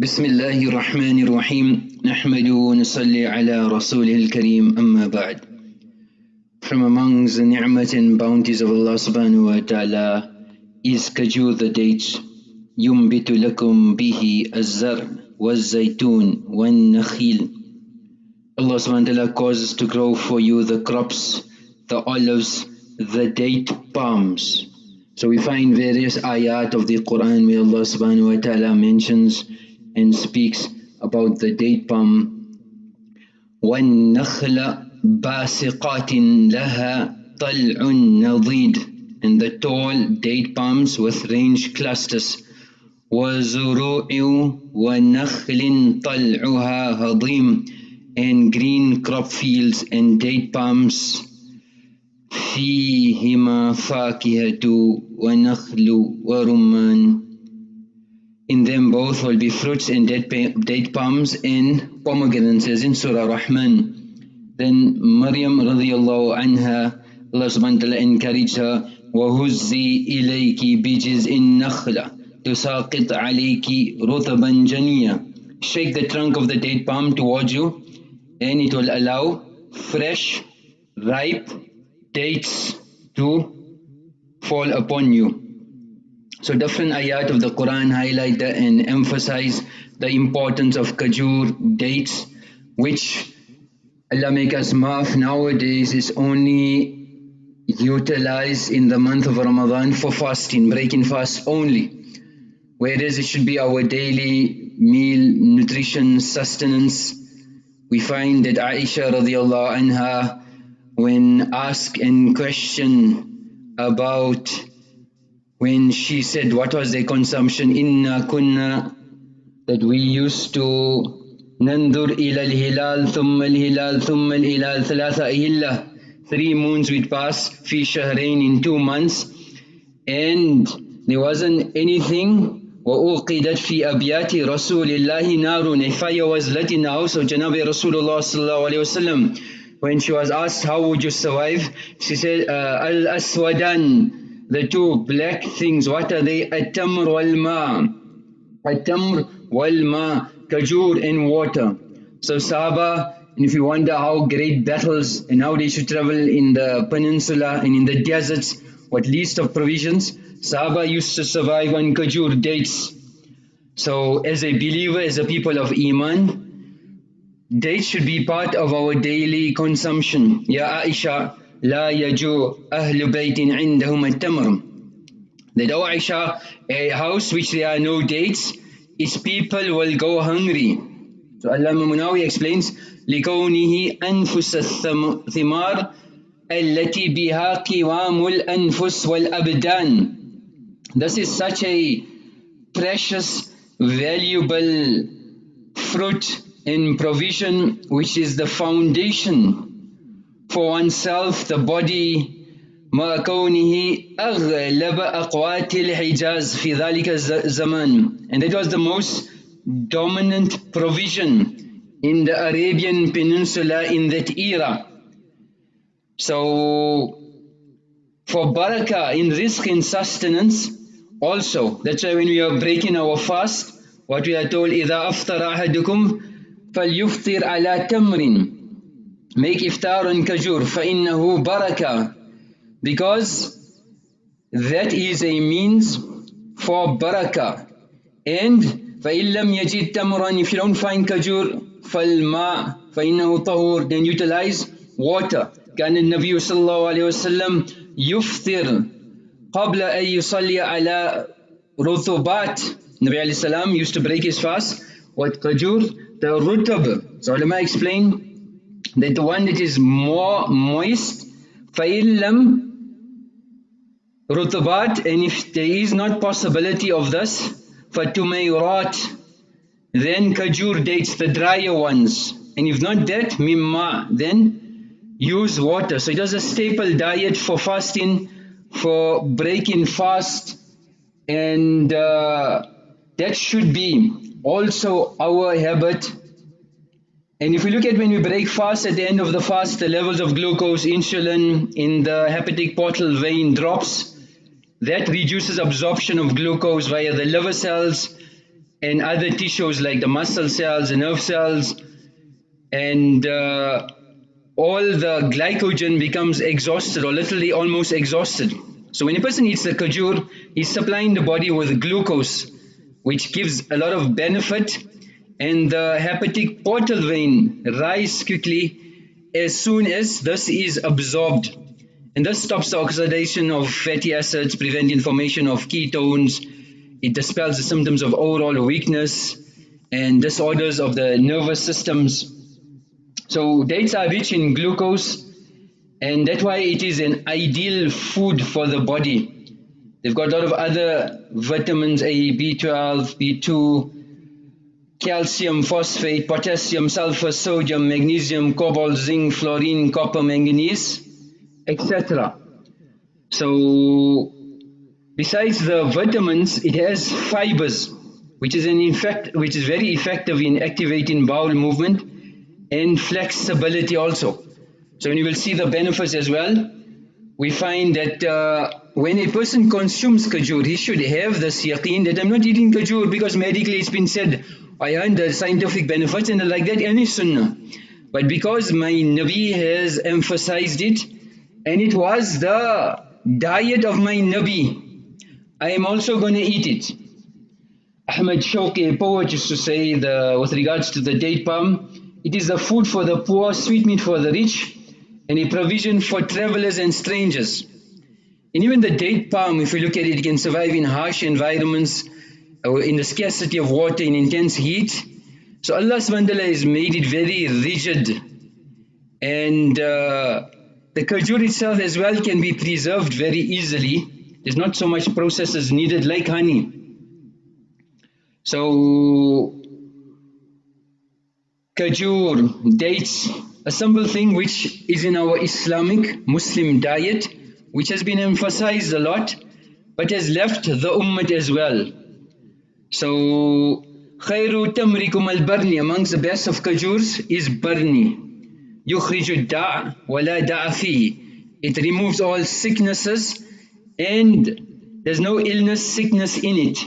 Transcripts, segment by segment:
بسم الله الرحمن الرحيم نحمد ونصلي على رسوله الكريم أما بعد From amongst the ni'mat and bounties of Allah subhanahu wa ta'ala is kajur the dates ينبت لكم به الزرع والزيتون والنخيل Allah subhanahu wa ta'ala causes to grow for you the crops, the olives, the date palms. So we find various ayat of the Quran where Allah subhanahu wa ta'ala mentions and speaks about the date palm. وَالنَّخْلَ بَاسِقَاتٍ لَهَا طَلْعٌ نَضِيدٌ And the tall date palms with range clusters. وَزُرُوعٍ وَنَخْلٍ طَلْعُهَا هَضِيمٌ And green crop fields and date palms. فِيهِمَا فَاكِهَةٌ وَنَخْلُ وَرُمَّانٌ in them both will be fruits and date palms and pomegranates as in Surah Rahman. Then Maryam radiallahu anha, Allah subhanahu wa ta'ala encouraged her, وَهُزِّي إِلَيْكِ بِجِزْءِ النَّخْلَ تُسَاقِطْ عَلَيْكِ رُطَبًا جَنِيًّا Shake the trunk of the date palm towards you and it will allow fresh, ripe dates to fall upon you. So different ayat of the Quran highlight and emphasize the importance of kajur, dates, which Allah make us maaf nowadays is only utilized in the month of Ramadan for fasting, breaking fast only. Whereas it should be our daily meal, nutrition, sustenance. We find that Aisha radiallahu anha when asked and questioned about when she said what was their consumption, inna kunna, that we used to nandur ila al-hilal, thumma al-hilal, thumma al-hilal, thalatha ahillah, three moons we'd pass, fi shahrain in two months, and there wasn't anything وَأُوقِدَتْ فِي أَبْيَاتِ رَسُولِ اللَّهِ نَارٌ A fire was lit in the house of Janabi Rasulullah sallallahu alayhi wasallam. When she was asked how would you survive, she said, uh, Al-Aswadan, the two black things, what are they? At-tamr wal-ma. At-tamr wal-ma, kajur and water. So Sahaba, and if you wonder how great battles and how they should travel in the peninsula and in the deserts, what least of provisions, Sahaba used to survive on kajur dates. So as a believer, as a people of Iman, dates should be part of our daily consumption. Ya Aisha, لا يجوع أهل بيت عندهم التمر That oh Aisha, a house which there are no dates, its people will go hungry. So Allah Munawi explains, لكونه أنفس الثمار التي بها قوام الأنفس والأبدان This is such a precious, valuable fruit and provision which is the foundation for oneself the body مع كونه أغلب أقوات الحجاز في ذلك الزمان and that was the most dominant provision in the Arabian Peninsula in that era so for barakah in risk and sustenance also that's why when we are breaking our fast what we are told إذا أفطر أحدكم فليفطر على تمر make iftar on kajur فَإِنَّهُ baraka because that is a means for barakah and فَإِن لَمْ يَجِدْ تَمْرًا if you don't find kajur فَالْمَاء فَإِنَّهُ طَهُورٌ then utilize water كان النبي صلى الله عليه وسلم يفطر قبل أن يصلي على رطوبات Nabi alayhi salam used to break his fast with kajur the rutab so ulama explain that the one that is more moist فَإِلَّمْ رُطُبَات and if there is not possibility of this فَتُمَيْرَات then kajur dates the drier ones and if not that mimma then use water so it is a staple diet for fasting for breaking fast and uh, that should be also our habit and if we look at when we break fast at the end of the fast, the levels of glucose, insulin in the hepatic portal vein drops. That reduces absorption of glucose via the liver cells and other tissues like the muscle cells, the nerve cells, and uh, all the glycogen becomes exhausted or literally almost exhausted. So when a person eats the khajur, he's supplying the body with glucose, which gives a lot of benefit and the hepatic portal vein rise quickly as soon as this is absorbed. And this stops the oxidation of fatty acids, prevent formation of ketones, it dispels the symptoms of overall weakness and disorders of the nervous systems. So dates are rich in glucose and that's why it is an ideal food for the body. They've got a lot of other vitamins A, B12, B2, calcium, phosphate, potassium, sulfur, sodium, magnesium, cobalt, zinc, fluorine, copper, manganese, etc. So besides the vitamins, it has fibers, which is an effect, which is very effective in activating bowel movement and flexibility also. So you will see the benefits as well, we find that uh, when a person consumes kajur, he should have this yaqeen that I'm not eating kajur because medically it's been said, I earned the scientific benefits and like that any sunnah. But because my Nabi has emphasized it, and it was the diet of my Nabi, I am also going to eat it. Ahmad Shawqi, a poet, used to say the, with regards to the date palm, it is the food for the poor, sweetmeat for the rich, and a provision for travelers and strangers. And even the date palm, if you look at it, it can survive in harsh environments, uh, in the scarcity of water, in intense heat. So Allah subhanahu wa has made it very rigid. And uh, the kajur itself as well can be preserved very easily. There's not so much processes needed like honey. So kajur, dates, a simple thing which is in our Islamic Muslim diet, which has been emphasized a lot, but has left the ummah as well. So, خير تمركم البرني amongst the best of kajurs is barni. يخرج الداء ولا داء فيه. It removes all sicknesses and there's no illness, sickness in it.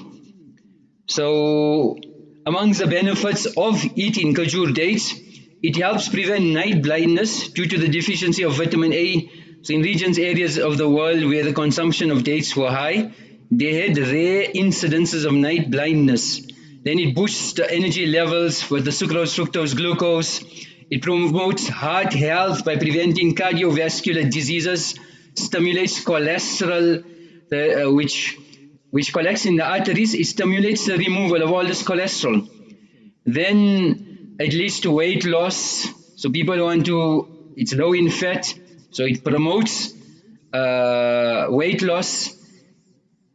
So, amongst the benefits of eating kajur dates, it helps prevent night blindness due to the deficiency of vitamin A. So in regions, areas of the world where the consumption of dates were high, they had rare incidences of night blindness. Then it boosts the energy levels with the sucrose, fructose, glucose. It promotes heart health by preventing cardiovascular diseases, stimulates cholesterol, uh, which, which collects in the arteries. It stimulates the removal of all this cholesterol. Then it leads to weight loss. So people want to, it's low in fat, so it promotes uh, weight loss.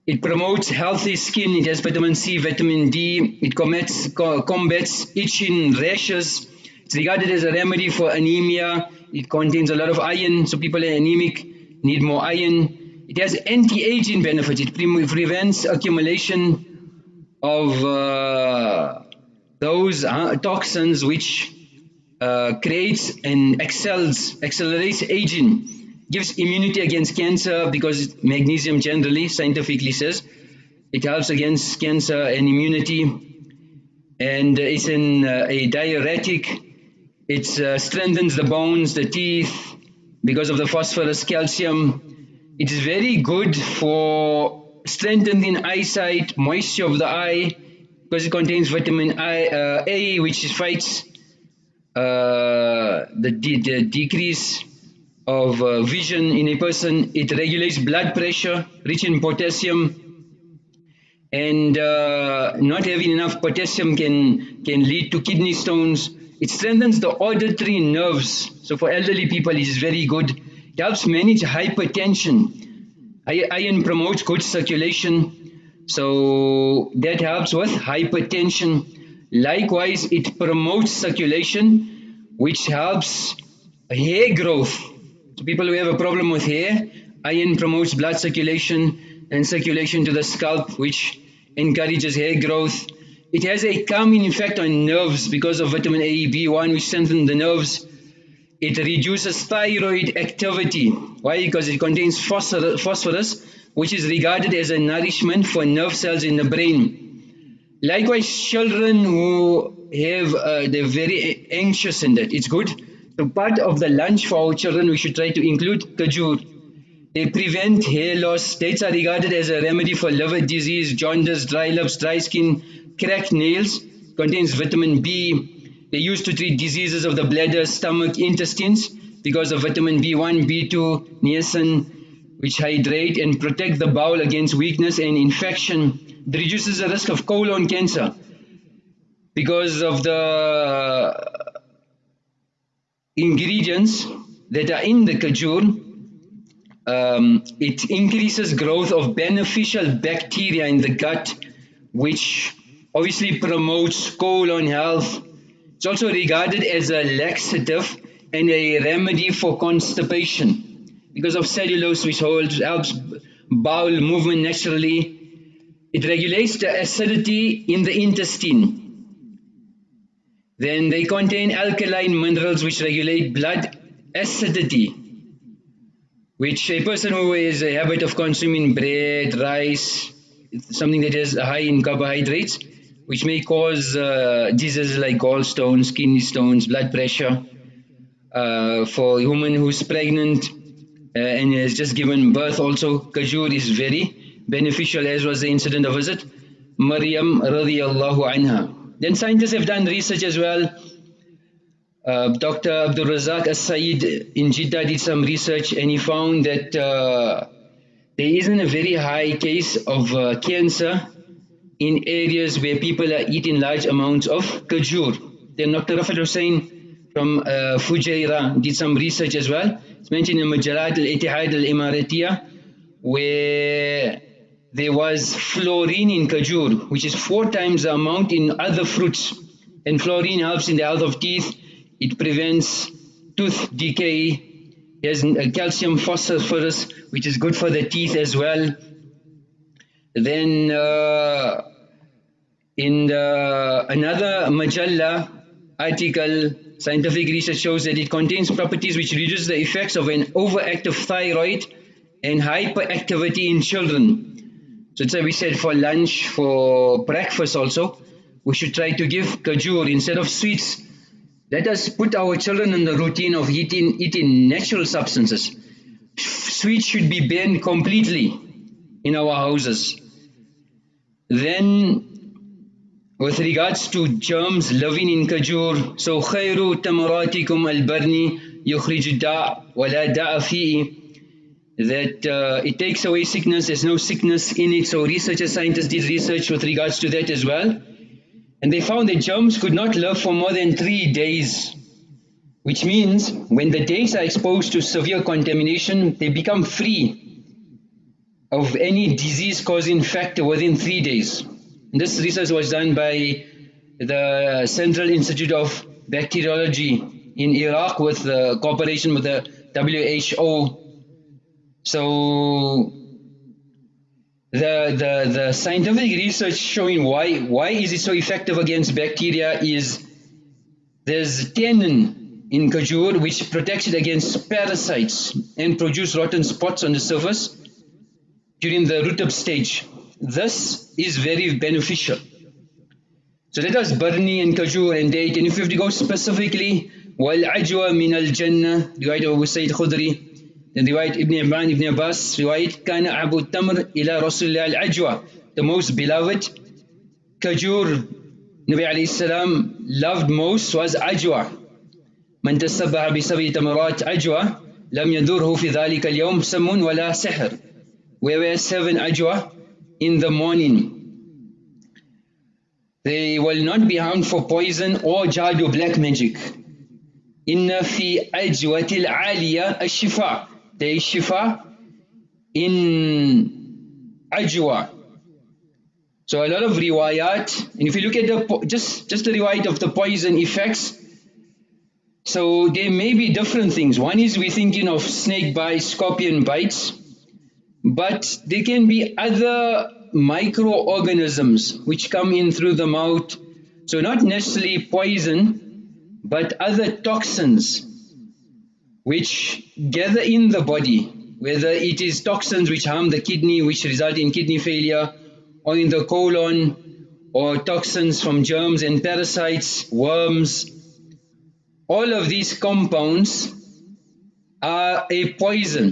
It promotes healthy skin. It has vitamin C, vitamin D. It combats, combats itching, rashes. It's regarded as a remedy for anemia. It contains a lot of iron, so people are anemic need more iron. It has anti-aging benefits. It pre prevents accumulation of uh, those uh, toxins which uh, creates and excels, accelerates aging, gives immunity against cancer because magnesium generally, scientifically says, it helps against cancer and immunity. And it's an, uh, a diuretic. It uh, strengthens the bones, the teeth, because of the phosphorus, calcium. It is very good for strengthening eyesight, moisture of the eye, because it contains vitamin I, uh, A which fights uh, the, de the, decrease of uh, vision in a person. It regulates blood pressure, rich in potassium. And uh, not having enough potassium can, can lead to kidney stones. It strengthens the auditory nerves. So for elderly people, it is very good. It helps manage hypertension. Iron promotes good circulation so that helps with hypertension. Likewise, it promotes circulation, which helps hair growth. People who have a problem with hair, iron promotes blood circulation and circulation to the scalp, which encourages hair growth. It has a calming effect on nerves because of vitamin A, B1, which strengthen the nerves. It reduces thyroid activity. Why? Because it contains phosphorus, which is regarded as a nourishment for nerve cells in the brain. Likewise, children who have, uh, they're very anxious in that. It's good. So part of the lunch for our children, we should try to include kajur. They prevent hair loss. Dates are regarded as a remedy for liver disease, jaundice, dry lips, dry skin, cracked nails. Contains vitamin B. They used to treat diseases of the bladder, stomach, intestines because of vitamin B1, B2, niacin, which hydrate and protect the bowel against weakness and infection. It reduces the risk of colon cancer because of the ingredients that are in the kajur. Um, it increases growth of beneficial bacteria in the gut, which obviously promotes colon health. It's also regarded as a laxative and a remedy for constipation because of cellulose which holds, helps bowel movement naturally. It regulates the acidity in the intestine. Then they contain alkaline minerals which regulate blood acidity, which a person who has a habit of consuming bread, rice, something that is high in carbohydrates, which may cause uh, diseases like gallstones, kidney stones, blood pressure. Uh, for a woman who's pregnant uh, and has just given birth also, kajur is very beneficial as was the incident of visit Maryam radiallahu anha. Then scientists have done research as well. Uh, Dr. Abdul Razak As-Said in Jeddah did some research and he found that uh, there isn't a very high case of uh, cancer in areas where people are eating large amounts of kajur. Then Dr. Rafat Hussain from uh, Fujairah did some research as well. It's mentioned in Majalat al-Ittihad al-Imaratiyah where there was fluorine in kajur which is four times the amount in other fruits and fluorine helps in the health of teeth. It prevents tooth decay. Has calcium phosphorus which is good for the teeth as well. Then uh, in the, another Majalla article, scientific research shows that it contains properties which reduce the effects of an overactive thyroid and hyperactivity in children. So it's we said for lunch, for breakfast also, we should try to give kajur instead of sweets. Let us put our children in the routine of eating, eating natural substances. Sweets should be banned completely in our houses. Then with regards to germs living in kajur, so خير تمراتكم البرني يخرج الداء ولا داء فيه that uh, it takes away sickness, there's no sickness in it. So researchers, scientists did research with regards to that as well. And they found that germs could not live for more than three days. Which means when the days are exposed to severe contamination, they become free of any disease causing factor within three days. And this research was done by the Central Institute of Bacteriology in Iraq with the cooperation with the WHO. So the, the, the scientific research showing why, why is it so effective against bacteria is there's tannin in kajur which protects it against parasites and produce rotten spots on the surface during the rutab stage. This is very beneficial. So that was Barni and Kajur and date. And if you have to go specifically, while ajwa min al jannah, the writer of Sa'id Khudri, رواية ابن عمران ibn Abbas رواية كان أبو التمر إلى رسول الله العجوة the most beloved kajur Nabi عليه السلام loved most was ajwa من تسبح بسبع تمرات عجوة لم يدره في ذلك اليوم سم ولا سحر we were seven ajwa in the morning. They will not be harmed for poison or jadu black magic. إن في أجوة العالية الشفاء. There is shifa in ajwa. So a lot of riwayat, and if you look at the just just the riwayat of the poison effects, so there may be different things. One is we're thinking of snake bites, scorpion bites, but there can be other microorganisms which come in through the mouth. So not necessarily poison, but other toxins which gather in the body, whether it is toxins which harm the kidney, which result in kidney failure, or in the colon, or toxins from germs and parasites, worms. All of these compounds are a poison.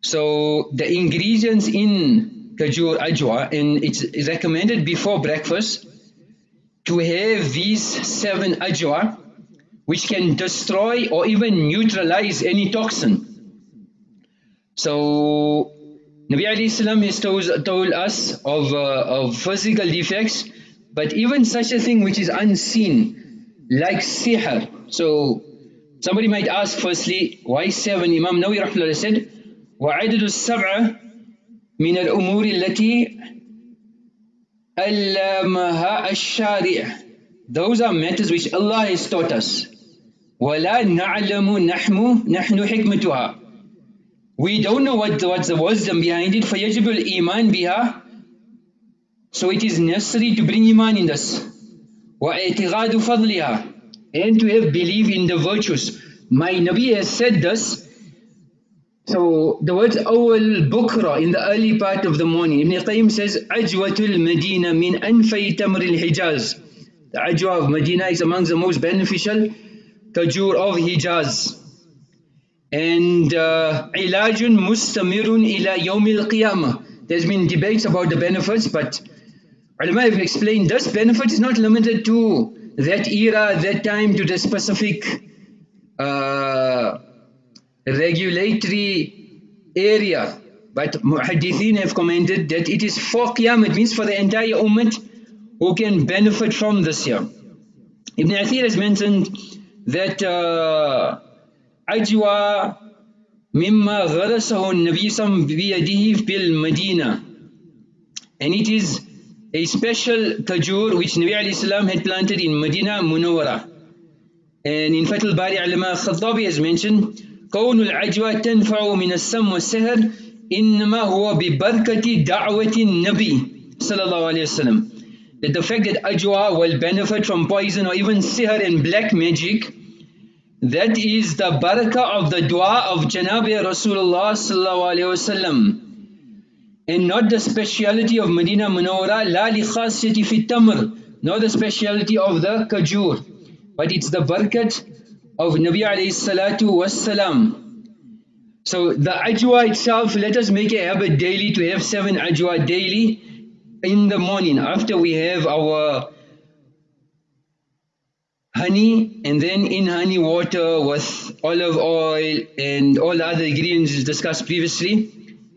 So the ingredients in Kajur Ajwa and it's recommended before breakfast to have these seven Ajwa which can destroy or even neutralize any toxin. So Nabi alayhi salam has told, told us of, uh, of physical defects, but even such a thing which is unseen, like sihr. So somebody might ask firstly, why seven? Imam Nawawi rahmahullah said, وعدد السبعة من الأمور التي ألمها الشارع Those are matters which Allah has taught us. ولا نعلم نحن نحن حكمتها we don't know what what's the wisdom behind it فيجب الإيمان بها so it is necessary to bring iman in this واعتقاد فضلها and to have belief in the virtues my Nabi has said this so the words awal bukra in the early part of the morning Ibn Qayyim says ajwatul Medina min anfay tamr al-Hijaz the ajwa of Medina is amongst the most beneficial tajur of Hijaz and ilajun mustamirun ila yawmil qiyamah. There's been debates about the benefits, but ulama have explained this benefit is not limited to that era, that time, to the specific uh, regulatory area. But muhaddithin have commented that it is for qiyamah, it means for the entire ummah who can benefit from this year. Ibn Athir has mentioned that uh, أجوى مما غرسه النبي صلى الله عليه وسلم بيده في المدينة and it is a special tajur which Nabi alayhi salam had planted in Medina Munawwara and in Fatul Bari Alama Khattabi has mentioned كون العجوى تنفع من السم والسهر إنما هو ببركة دعوة النبي صلى الله عليه وسلم that the fact that ajwa will benefit from poison or even sihr and black magic That is the barakah of the dua of Janabi Rasulullah. And not the speciality of Medina Munawwara, la li khasiyati fi tamr, not the speciality of the kajur, but it's the barakat of Nabi alayhi salatu wassalam. So the ajwa itself, let us make a habit daily to have seven ajwa daily in the morning after we have our honey and then in honey water with olive oil and all the other ingredients discussed previously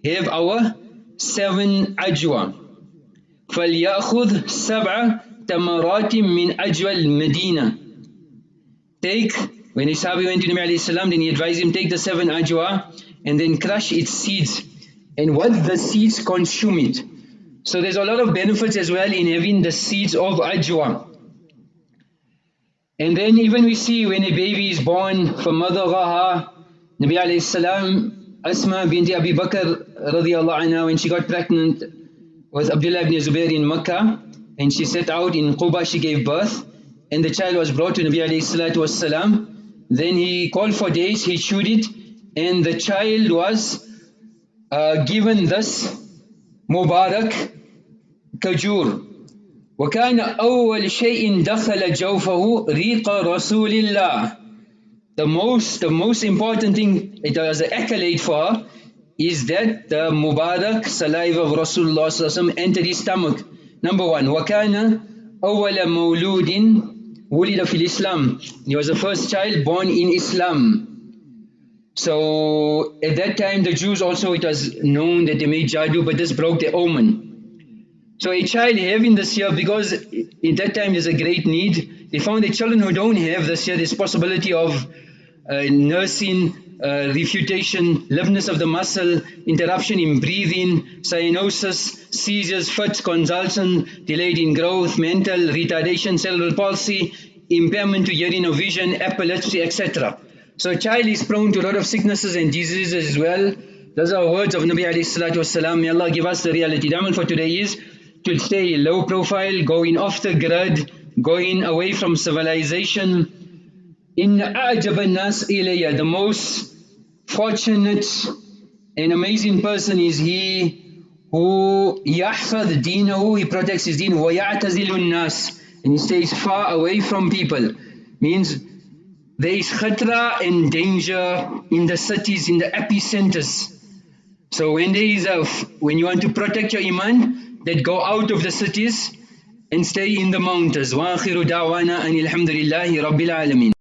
have our seven ajwa فليأخذ سبع تمرات من أجوى المدينة take when Isabi went to Nabi alayhi salam then he advised him take the seven ajwa and then crush its seeds and what the seeds consume it so there's a lot of benefits as well in having the seeds of ajwa and then even we see when a baby is born from mother Raha, Nabi alayhi salam, Asma binti Abi Bakr radiallahu anha, when she got pregnant with Abdullah ibn Zubair in Makkah, and she set out in Quba, she gave birth, and the child was brought to Nabi alayhi salatu wasalam. Then he called for days, he chewed it, and the child was uh, given this Mubarak Kajur, وكان أول شيء دخل جوفه ريق رسول الله the most the most important thing it was an accolade for is that the Mubarak saliva of Rasulullah entered his stomach number one وكان أول مولود ولد في الإسلام he was the first child born in Islam so at that time the Jews also it was known that they made jadoo but this broke the omen so a child having this year, because in that time there's a great need, they found that children who don't have this year, there's possibility of uh, nursing, uh, refutation, liveness of the muscle, interruption in breathing, cyanosis, seizures, fits, convulsion, delayed in growth, mental retardation, cerebral palsy, impairment to hearing or vision, epilepsy, etc. So a child is prone to a lot of sicknesses and diseases as well. Those are words of Nabi alayhi salatu wasalam. May Allah give us the reality. The for today is to stay low profile, going off the grid, going away from civilization. In أعجب الناس إلي, the most fortunate and amazing person is he who يحفظ دينه he protects his deen ويعتزل الناس and he stays far away from people means there is khatra and danger in the cities in the epicenters so when there is a when you want to protect your iman that go out of the cities and stay in the mountains وآخر دعوانا أن الحمد لله رب العالمين